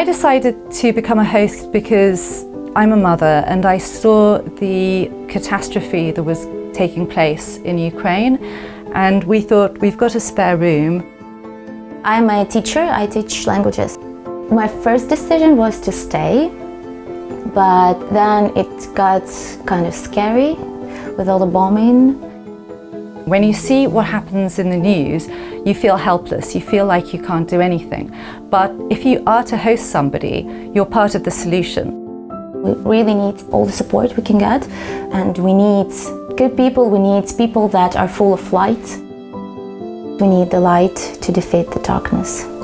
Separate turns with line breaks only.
I decided to become a host because I'm a mother and I saw the catastrophe that was taking place in Ukraine and we thought we've got a spare room.
I'm a teacher, I teach languages. My first decision was to stay, but then it got kind of scary with all the bombing.
When you see what happens in the news, you feel helpless, you feel like you can't do anything. But if you are to host somebody, you're part of the solution.
We really need all the support we can get and we need good people, we need people that are full of light. We need the light to defeat the darkness.